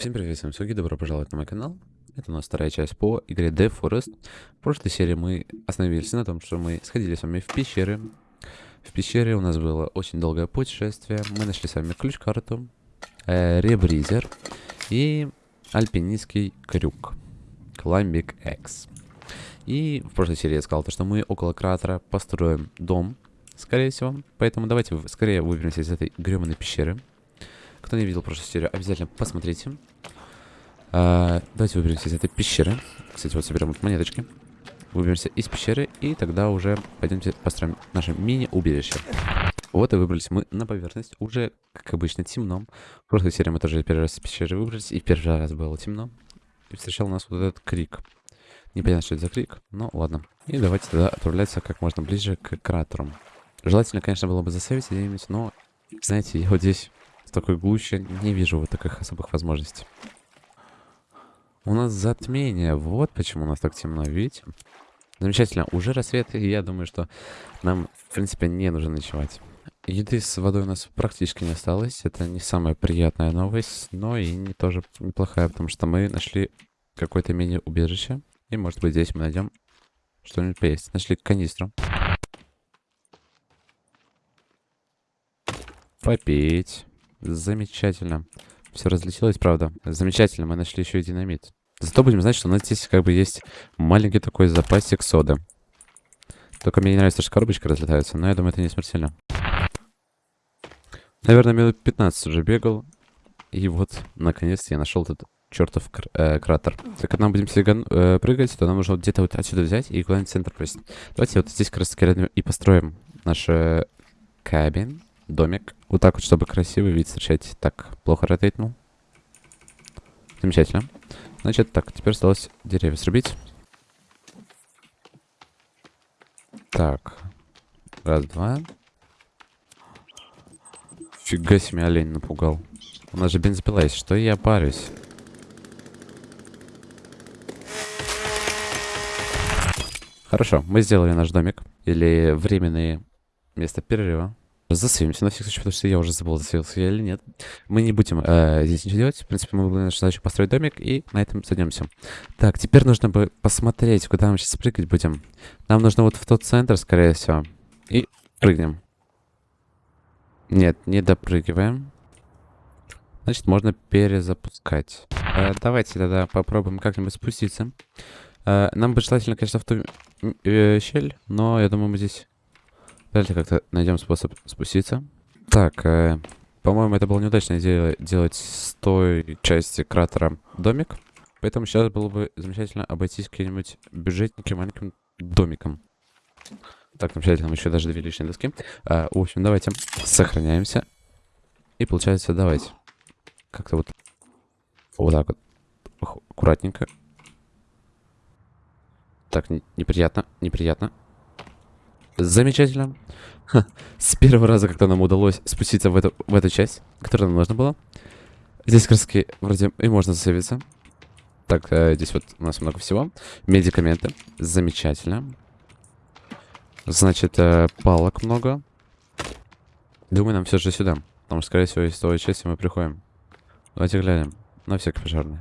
Всем привет, с вами Суги, добро пожаловать на мой канал. Это у нас вторая часть по игре Death Forest. В прошлой серии мы остановились на том, что мы сходили с вами в пещеры. В пещере у нас было очень долгое путешествие. Мы нашли с вами ключ-карту, э, ребризер и альпинистский крюк. Climbing X. И в прошлой серии я сказал, то, что мы около кратера построим дом, скорее всего. Поэтому давайте скорее выберемся из этой гребаной пещеры. Кто не видел прошлую серию, обязательно посмотрите. А, давайте выберемся из этой пещеры. Кстати, вот соберем монеточки. Выберемся из пещеры, и тогда уже пойдемте построим наше мини-убежище. Вот и выбрались мы на поверхность. Уже, как обычно, темно. В прошлой серии мы тоже первый раз из пещеры выбрались, и первый раз было темно. И встречал нас вот этот крик. Непонятно, что это за крик, но ладно. И давайте тогда отправляться как можно ближе к кратеру. Желательно, конечно, было бы засейвить где-нибудь, но, знаете, я вот здесь в такой глуще не вижу вот таких особых возможностей. У нас затмение. Вот почему у нас так темно, видите? Замечательно. Уже рассвет, и я думаю, что нам, в принципе, не нужно ночевать. Еды с водой у нас практически не осталось. Это не самая приятная новость, но и не тоже неплохая, потому что мы нашли какое-то мини-убежище. И, может быть, здесь мы найдем что-нибудь поесть. Нашли канистру. Попить. Замечательно. Все разлетелось, правда. Замечательно, мы нашли еще и динамит. Зато будем знать, что у нас здесь как бы есть маленький такой запасик соды. Только мне не нравится, что коробочка разлетается, но я думаю, это не смертельно. Наверное, минут 15 уже бегал. И вот, наконец-то я нашел этот чертов кр э, кратер. Так как нам будем сиган э, прыгать, то нам нужно вот где-то вот отсюда взять и куда-нибудь центр прыгать. Давайте вот здесь как раз таки и построим наш э, кабин домик. Вот так вот, чтобы красивый вид встречать. Так, плохо ротейтнул. Замечательно. Значит, так, теперь осталось деревья срубить. Так. Раз, два. Фига себе, олень напугал. У нас же бензопила есть, что я парюсь? Хорошо, мы сделали наш домик. Или временное место перерыва. Засейвимся на всякий случай, потому что я уже забыл, засейвился я или нет. Мы не будем э, здесь ничего делать. В принципе, мы будем нашу задачу построить домик, и на этом сойдемся. Так, теперь нужно бы посмотреть, куда мы сейчас прыгать будем. Нам нужно вот в тот центр, скорее всего. И прыгнем. Нет, не допрыгиваем. Значит, можно перезапускать. Э, давайте тогда попробуем как-нибудь спуститься. Э, нам бы желательно, конечно, в ту э, щель, но я думаю, мы здесь Давайте как-то найдем способ спуститься. Так, э, по-моему, это была неудачная идея делать с той части кратера домик. Поэтому сейчас было бы замечательно обойтись каким-нибудь бюджетненьким маленьким домиком. Так, замечательно, мы еще даже две лишние доски. А, в общем, давайте сохраняемся. И получается, давайте. Как-то вот... Вот так вот. Аккуратненько. Так, не, неприятно, неприятно. Замечательно. Ха, с первого раза как-то нам удалось спуститься в эту, в эту часть, которая нам нужна была. Здесь краски вроде и можно засейвиться. Так, э, здесь вот у нас много всего. Медикаменты. Замечательно. Значит, э, палок много. Думаю, нам все же сюда. Потому что, скорее всего, из той части мы приходим. Давайте глянем. На всякий пожарный.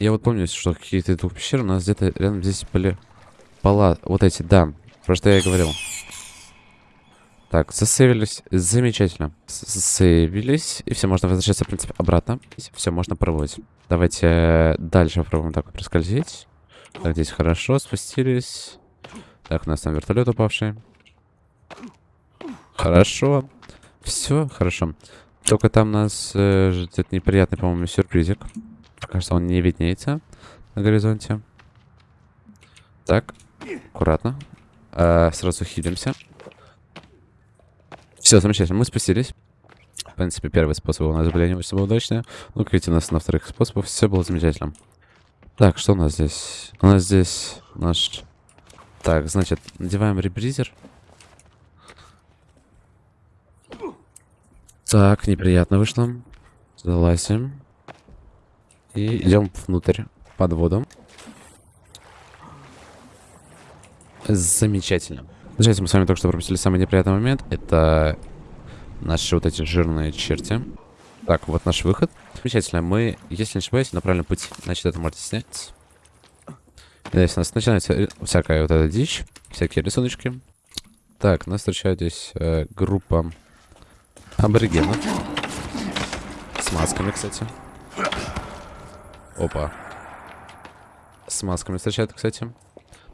Я вот помню, что какие-то двух пещер у нас где-то рядом здесь были пола. Вот эти, да. Про что я говорил. Так, засейвились. Замечательно. Засейвились. И все, можно возвращаться, в принципе, обратно. Все, можно пробовать. Давайте э, дальше попробуем так проскользить. Так, здесь хорошо, спустились. Так, у нас там вертолет упавший. Хорошо. Все, хорошо. Только там нас э, ждет неприятный, по-моему, сюрпризик. Кажется, он не виднеется на горизонте. Так, аккуратно. Э, сразу хилимся. Все, замечательно, мы спустились. В принципе, первый способ у нас были не очень удачные. Ну, как видите, у нас на вторых способах все было замечательно. Так, что у нас здесь? У нас здесь наш... Так, значит, надеваем ребризер. Так, неприятно вышло. Залазим. И идем внутрь, под воду. Замечательно. Знаете, мы с вами только что пропустили самый неприятный момент. Это наши вот эти жирные черти. Так, вот наш выход. Замечательно. Мы, если не ошибаюсь, на правильном пути. Значит, это можете снять. Здесь у нас начинается всякая вот эта дичь. Всякие рисуночки. Так, нас встречает здесь э, группа аборигенов. С масками, кстати. Опа. С масками встречают, кстати.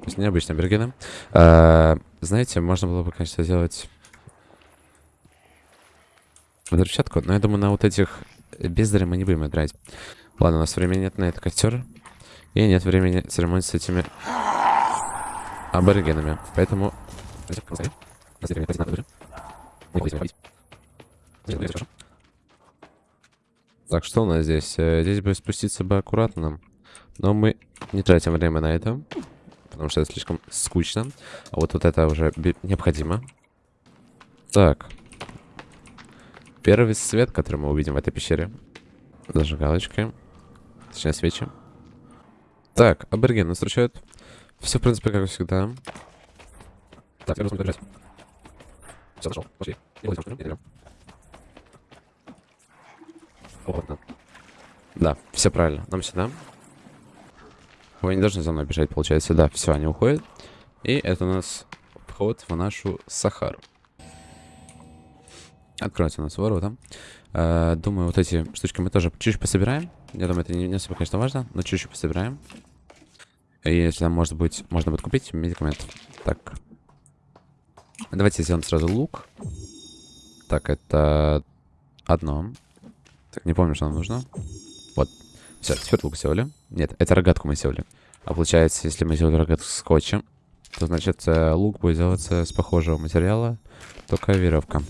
То есть необычные аборигены. А, знаете, можно было бы, конечно, сделать взрывчатку, но я думаю, на вот этих бездарей мы не будем играть. Ладно, у нас времени нет на этот костер. И нет времени церемонить с этими аборигенами. Поэтому... Так, что у нас здесь? Э, здесь бы спуститься бы аккуратно. Но мы не тратим время на это. Потому что это слишком скучно. А вот, вот это уже необходимо. Так. Первый свет, который мы увидим в этой пещере. Зажигалочки. Точнее, свечи. Так, абориген нас встречают. Все, в принципе, как всегда. Так, я должен Все, зашел. Пошли. И вот идем. Опытно. Да, все правильно. Нам сюда. Вы не должны за мной бежать, получается. Да, все, они уходят. И это у нас вход в нашу Сахару. Откроется у нас ворота. Э, думаю, вот эти штучки мы тоже чуть-чуть пособираем. Я думаю, это не, не особо, конечно, важно, но чуть-чуть пособираем. И если там, может быть, можно будет купить медикамент. Так. Давайте сделаем сразу лук. Так, это одно. Так, не помню, что нам нужно. Все, теперь лук сделали. Нет, это рогатку мы сделали. А получается, если мы сделали рогатку скотчем, то значит э, лук будет делаться с похожего материала, только веревка.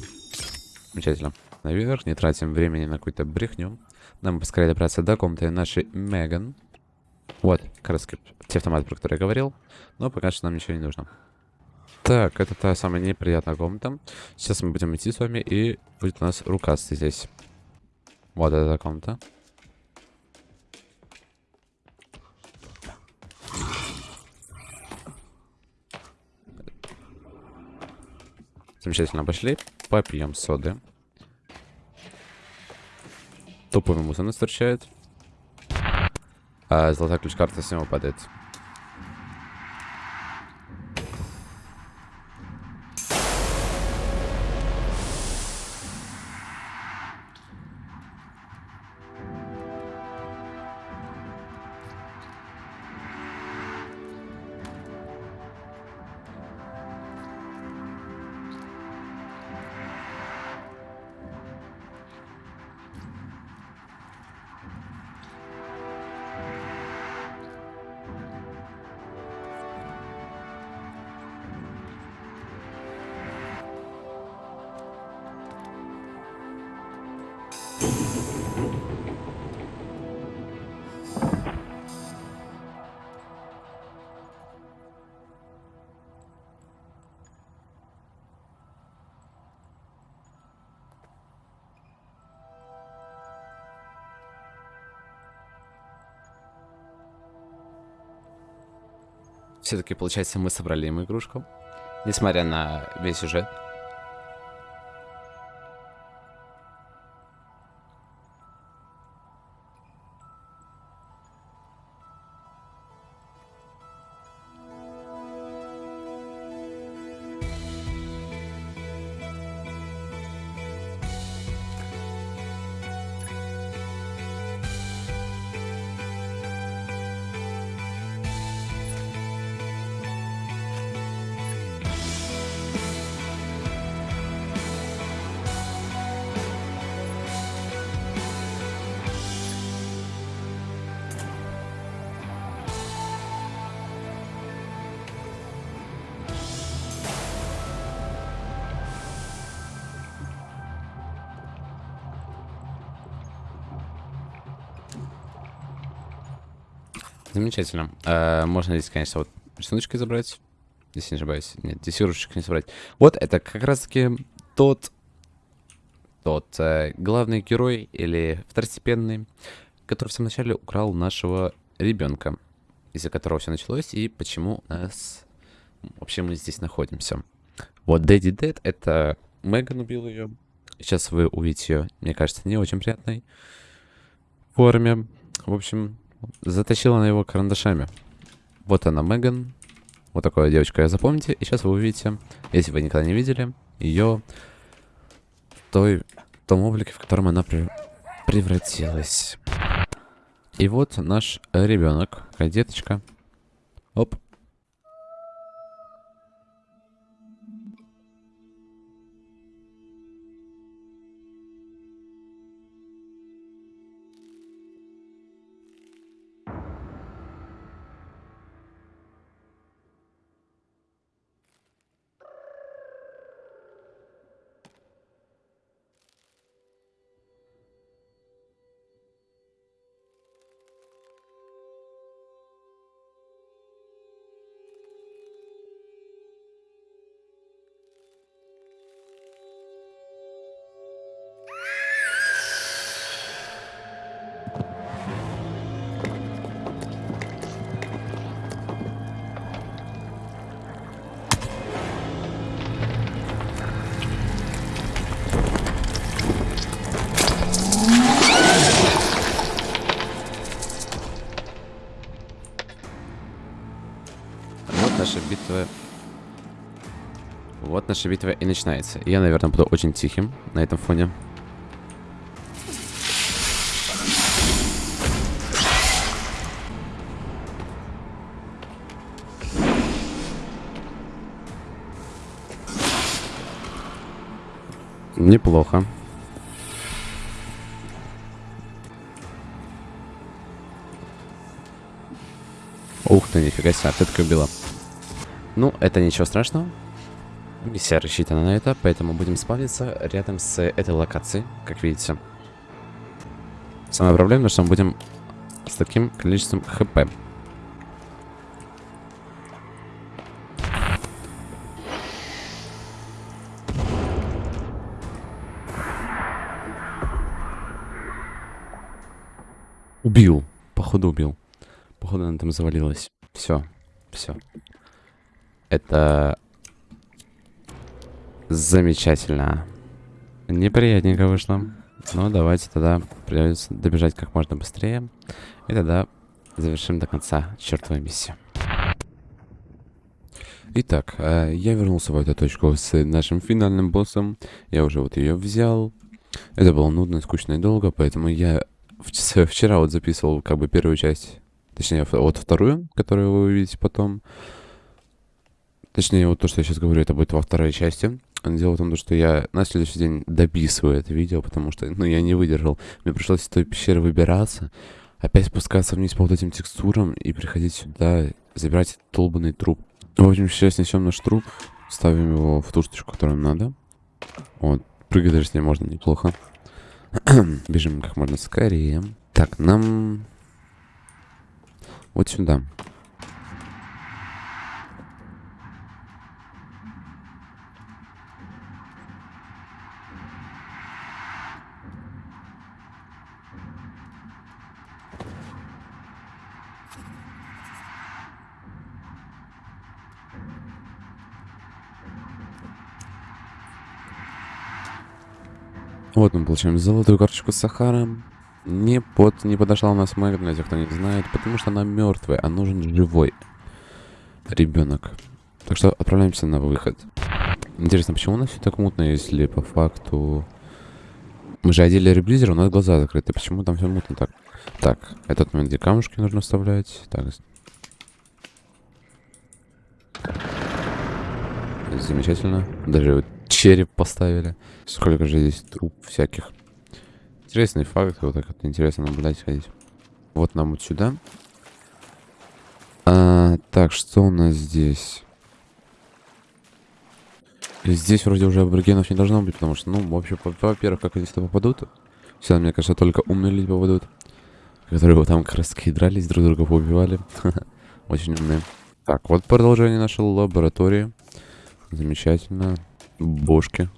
Замечательно. Наверх, не тратим времени на какую-то брехню. Нам поскорее добраться до комнаты нашей Меган. Вот, как раз те автоматы, про которые я говорил. Но пока что нам ничего не нужно. Так, это та самая неприятная комната. Сейчас мы будем идти с вами, и будет у нас рукастый здесь. Вот эта комната. Замечательно, пошли. Попьем соды. Топовый муза нас встречает. А золотая ключ-карта с него падает. Все-таки, получается, мы собрали ему игрушку. Несмотря на весь сюжет. Замечательно. А, можно здесь, конечно, вот рисуночкой забрать. Если не ошибаюсь. Нет, здесь игрушечек не собрать. Вот это как раз-таки тот... Тот э, главный герой или второстепенный, который в самом начале украл нашего ребенка, из-за которого все началось, и почему нас вообще мы здесь находимся. Вот Дэдди Дэд, это Меган убил ее, Сейчас вы увидите ее, мне кажется, не очень приятной форме. В общем, затащила она его карандашами. Вот она, Меган. Вот такая девочка, я запомните. И сейчас вы увидите, если вы никогда не видели, ее в той, в том облике, в котором она при, превратилась. И вот наш ребенок, деточка. Оп. Наша битва. Вот наша битва и начинается. Я, наверное, буду очень тихим на этом фоне. Неплохо. Ух ты, нифига себе, так убила. Ну, это ничего страшного. Миссия рассчитана на это, поэтому будем спавниться рядом с этой локацией, как видите. Самая проблема, что мы будем с таким количеством хп. Убил. Походу убил. Походу она там завалилась. Все. Все. Это... Замечательно. Неприятненько вышло. Но давайте тогда придется добежать как можно быстрее. И тогда завершим до конца чертовой миссию. Итак, э, я вернулся в эту точку с нашим финальным боссом. Я уже вот ее взял. Это было нудно, скучно и долго, поэтому я вчера вот записывал как бы первую часть. Точнее, вот вторую, которую вы увидите потом. Точнее, вот то, что я сейчас говорю, это будет во второй части. Дело в том, что я на следующий день дописываю это видео, потому что, ну, я не выдержал. Мне пришлось из той пещеры выбираться, опять спускаться вниз по вот этим текстурам и приходить сюда, забирать долбанный труп. В общем, сейчас несем наш труп, ставим его в ту штучку, которую нам надо. Вот, прыгать даже с ней можно неплохо. Бежим как можно скорее. Так, нам... Вот сюда. Вот мы получаем золотую карточку с Сахаром. Не, под, не подошла у нас Мэг, для тех, кто не знает, потому что она мертвая, а нужен живой ребенок. Так что отправляемся на выход. Интересно, почему у нас все так мутно, если по факту... Мы же одели реблизер, у нас глаза закрыты. Почему там все мутно так? Так, этот момент, где камушки нужно вставлять. Так. Замечательно. Даже вот череп поставили. Сколько же здесь труп всяких. Интересный факт, вот так вот интересно наблюдать, ходить. Вот нам вот сюда. А, так, что у нас здесь? Здесь вроде уже аборигенов не должно быть, потому что, ну, вообще, во- во-первых, как они сюда попадут? Сюда, мне кажется, только умные люди попадут. Которые вот там как раз таки дрались, друг друга поубивали. Очень умные. Так, вот продолжение нашей лаборатории. Замечательно. Бошки.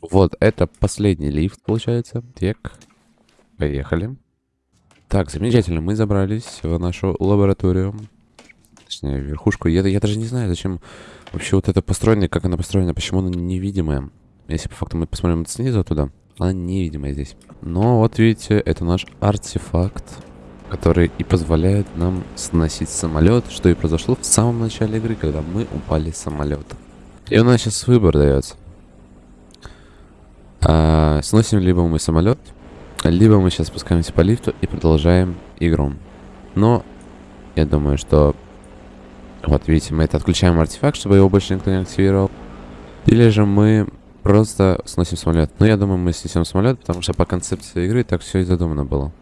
Вот, это последний лифт, получается. Так, поехали. Так, замечательно, мы забрались в нашу лабораторию. Точнее, верхушку. Я, я даже не знаю, зачем вообще вот это построено, как она построена, почему она невидимая. Если по факту мы посмотрим снизу туда, она невидимая здесь. Но вот видите, это наш артефакт, который и позволяет нам сносить самолет, что и произошло в самом начале игры, когда мы упали с самолета. И у нас сейчас выбор дается. А, сносим либо мы самолет, либо мы сейчас спускаемся по лифту и продолжаем игру. Но я думаю, что... Вот видите, мы это отключаем артефакт, чтобы его больше никто не активировал. Или же мы просто сносим самолет. Но я думаю, мы снесем самолет, потому что по концепции игры так все и задумано было.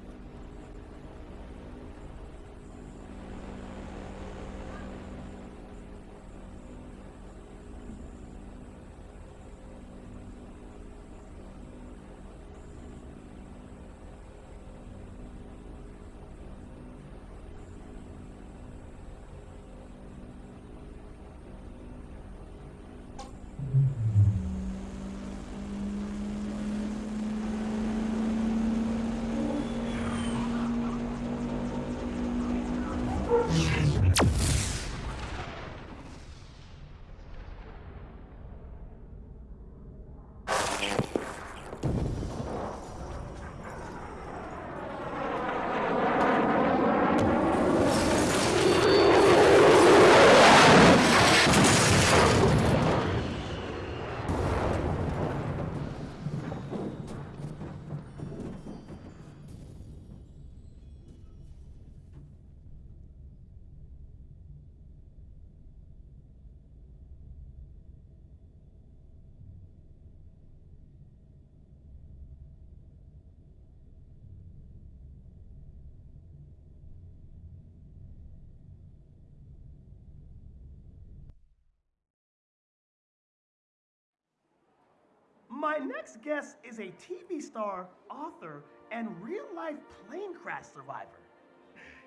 My next guest is a TV star, author, and real life plane crash survivor.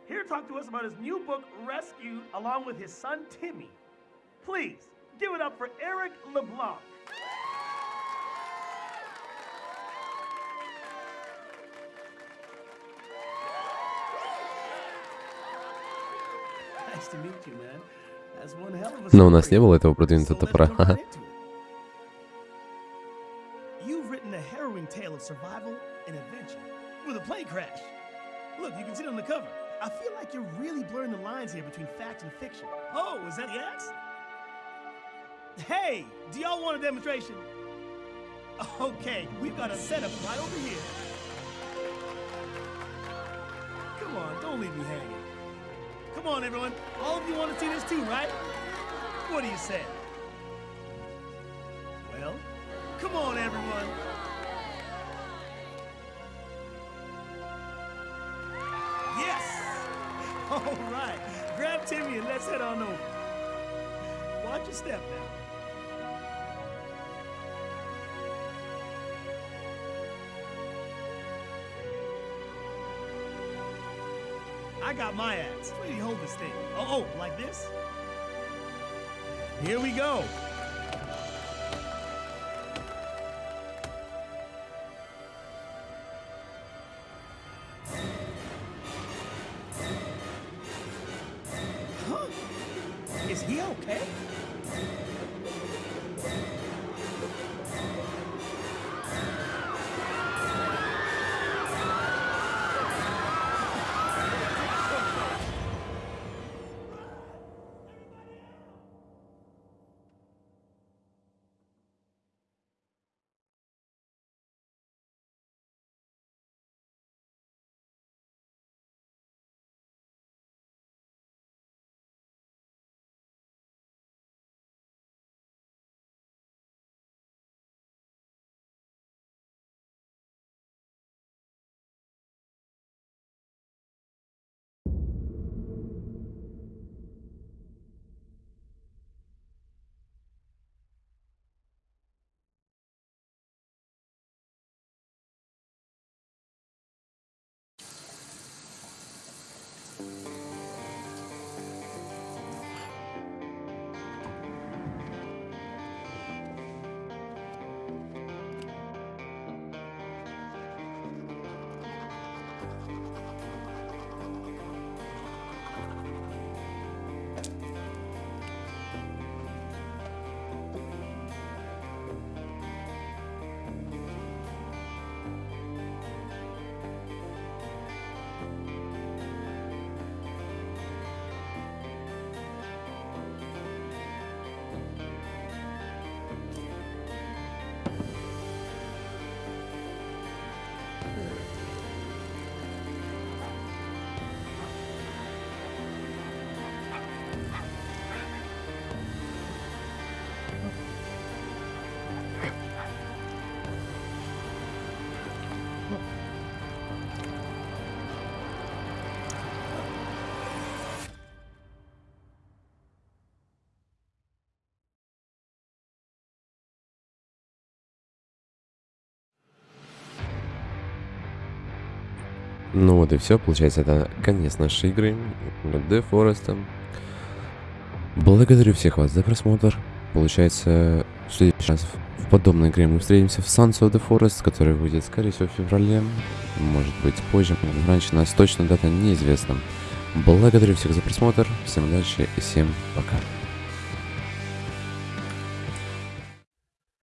Here to talk to us about his new book, Rescued, along with his son, Timmy. Please give it up for Eric LeBlanc. Nice to meet you, man. That's one hell of a Но у нас story. не было этого продвинутого So let's топора. Tale of survival and adventure with a plane crash. Look, you can see it on the cover. I feel like you're really blurring the lines here between fact and fiction. Oh, is that the axe? Hey, do y'all want a demonstration? Okay, we've got a setup right over here. Come on, don't leave me hanging. Come on, everyone. All of you want to see this too, right? What do you say? Well, come on, everyone. Let's head on over. Watch your step now. I got my axe. Where do you hold this thing? Oh, oh, like this? Here we go. He okay? Ну вот и все, получается, это конец нашей игры Dead Forest. Благодарю всех вас за просмотр. Получается, в следующий раз в подобной игре мы встретимся в Sons of the Forest, который выйдет, скорее всего, в феврале. Может быть, позже, раньше нас точно дата неизвестна. Благодарю всех за просмотр, всем удачи и всем пока.